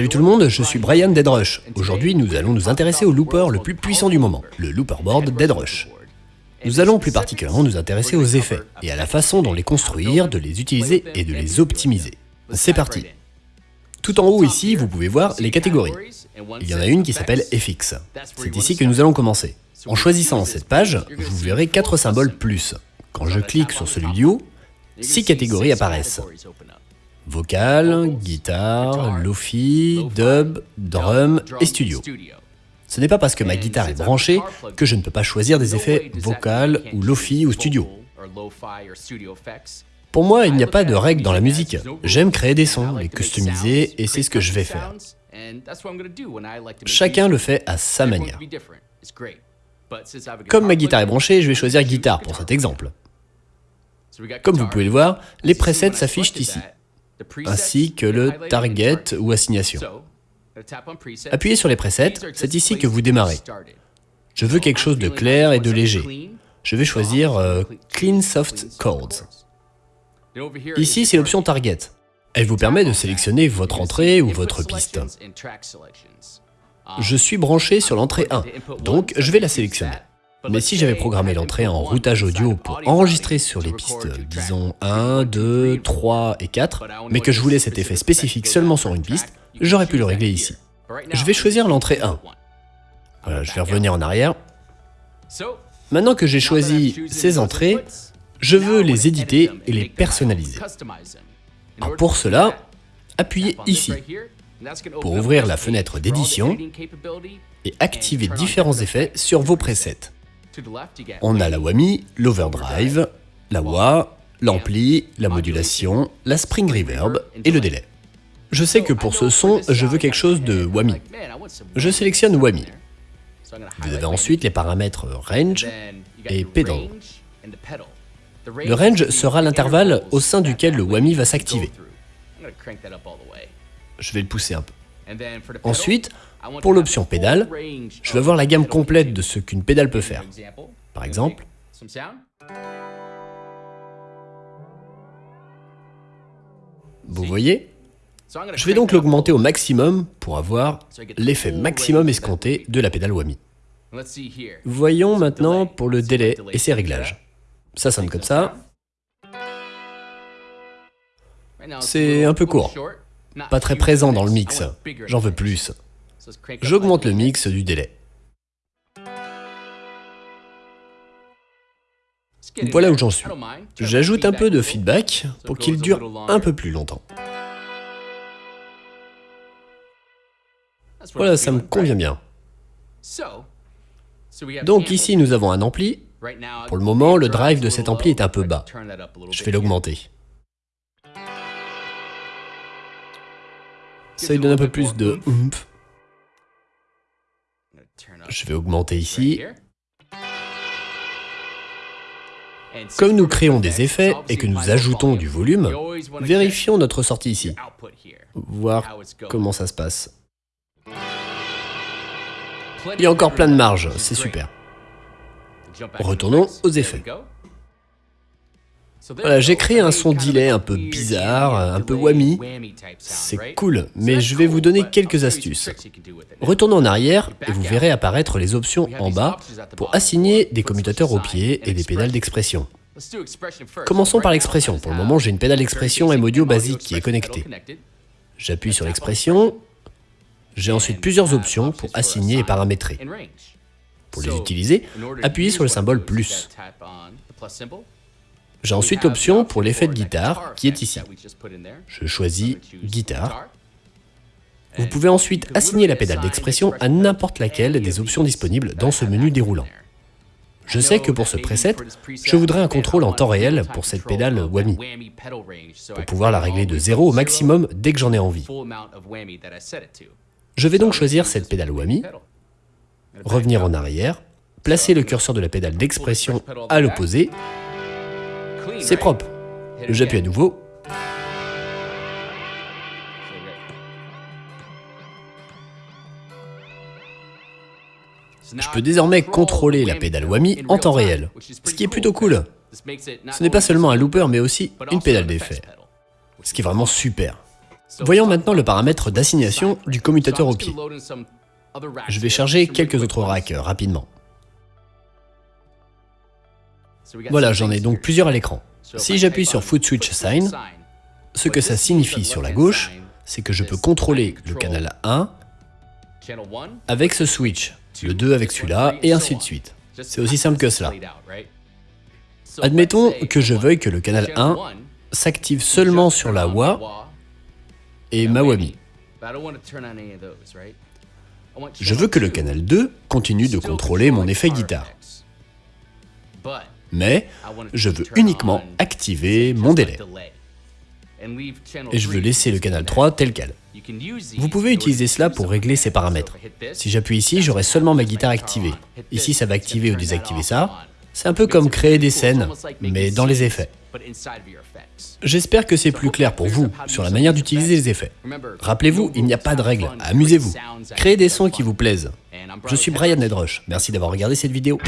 Salut tout le monde, je suis Brian Deadrush. Aujourd'hui, nous allons nous intéresser au looper le plus puissant du moment, le looperboard Deadrush. Nous allons plus particulièrement nous intéresser aux effets et à la façon dont les construire, de les utiliser et de les optimiser. C'est parti Tout en haut ici, vous pouvez voir les catégories. Il y en a une qui s'appelle FX. C'est ici que nous allons commencer. En choisissant cette page, vous verrez quatre symboles plus. Quand je clique sur celui du haut, six catégories apparaissent. Vocal, guitare, lofi, dub, drum et studio. Ce n'est pas parce que ma guitare est branchée que je ne peux pas choisir des effets vocal ou lofi ou studio. Pour moi, il n'y a pas de règle dans la musique. J'aime créer des sons, les customiser, et c'est ce que je vais faire. Chacun le fait à sa manière. Comme ma guitare est branchée, je vais choisir guitare pour cet exemple. Comme vous pouvez le voir, les presets s'affichent ici ainsi que le target ou assignation. Appuyez sur les presets, c'est ici que vous démarrez. Je veux quelque chose de clair et de léger. Je vais choisir euh, Clean Soft Chords. Ici, c'est l'option Target. Elle vous permet de sélectionner votre entrée ou votre piste. Je suis branché sur l'entrée 1, donc je vais la sélectionner. Mais si j'avais programmé l'entrée en routage audio pour enregistrer sur les pistes, disons 1, 2, 3 et 4, mais que je voulais cet effet spécifique seulement sur une piste, j'aurais pu le régler ici. Je vais choisir l'entrée 1. Voilà, je vais revenir en arrière. Maintenant que j'ai choisi ces entrées, je veux les éditer et les personnaliser. pour cela, appuyez ici pour ouvrir la fenêtre d'édition et activer différents effets sur vos presets. On a la whammy, l'overdrive, la wah, l'ampli, la modulation, la spring reverb et le délai. Je sais que pour ce son, je veux quelque chose de whammy. Je sélectionne whammy. Vous avez ensuite les paramètres range et pedal. Le range sera l'intervalle au sein duquel le whammy va s'activer. Je vais le pousser un peu. Ensuite, pour l'option pédale, je veux voir la gamme complète de ce qu'une pédale peut faire. Par exemple, vous voyez? Je vais donc l'augmenter au maximum pour avoir l'effet maximum escompté de la pédale Whammy. Voyons maintenant pour le délai et ses réglages. Ça sonne comme ça. C'est un peu court. Pas très présent dans le mix. J'en veux plus. J'augmente le mix du délai. Voilà où j'en suis. J'ajoute un peu de feedback pour qu'il dure un peu plus longtemps. Voilà, ça me convient bien. Donc ici, nous avons un ampli. Pour le moment, le drive de cet ampli est un peu bas. Je vais l'augmenter. Ça lui donne un peu plus de oomph. Je vais augmenter ici. Comme nous créons des effets et que nous ajoutons du volume, vérifions notre sortie ici. Voir comment ça se passe. Il y a encore plein de marge, c'est super. Retournons aux effets. Voilà, j'ai créé un son delay un peu bizarre, un peu whammy. C'est cool, mais je vais vous donner quelques astuces. Retournons en arrière et vous verrez apparaître les options en bas pour assigner des commutateurs au pied et des pédales d'expression. Commençons par l'expression. Pour le moment, j'ai une pédale d'expression M-Audio basique qui est connectée. J'appuie sur l'expression. J'ai ensuite plusieurs options pour assigner et paramétrer. Pour les utiliser, appuyez sur le symbole plus. J'ai ensuite l'option pour l'effet de guitare qui est ici. Je choisis guitare. Vous pouvez ensuite assigner la pédale d'expression à n'importe laquelle des options disponibles dans ce menu déroulant. Je sais que pour ce preset, je voudrais un contrôle en temps réel pour cette pédale whammy, pour pouvoir la régler de 0 au maximum dès que j'en ai envie. Je vais donc choisir cette pédale whammy, revenir en arrière, placer le curseur de la pédale d'expression à l'opposé c'est propre. J'appuie à nouveau. Je peux désormais contrôler la pédale Whammy en temps réel, ce qui est plutôt cool. Ce n'est pas seulement un looper, mais aussi une pédale d'effet, ce qui est vraiment super. Voyons maintenant le paramètre d'assignation du commutateur au pied. Je vais charger quelques autres racks euh, rapidement. Voilà, j'en ai donc plusieurs à l'écran. Si j'appuie sur Foot Switch Assign, ce que ça signifie sur la gauche, c'est que je peux contrôler le canal 1 avec ce switch, le 2 avec celui-là, et ainsi de suite. C'est aussi simple que cela. Admettons que je veuille que le canal 1 s'active seulement sur la WA et Mawami. Je veux que le canal 2 continue de contrôler mon effet guitare. Mais je veux uniquement activer mon délai. Et je veux laisser le canal 3 tel quel. Vous pouvez utiliser cela pour régler ces paramètres. Si j'appuie ici, j'aurai seulement ma guitare activée. Ici, ça va activer ou désactiver ça. C'est un peu comme créer des scènes, mais dans les effets. J'espère que c'est plus clair pour vous sur la manière d'utiliser les effets. Rappelez-vous, il n'y a pas de règles, amusez-vous. Créez des sons qui vous plaisent. Je suis Brian Nedrush, merci d'avoir regardé cette vidéo.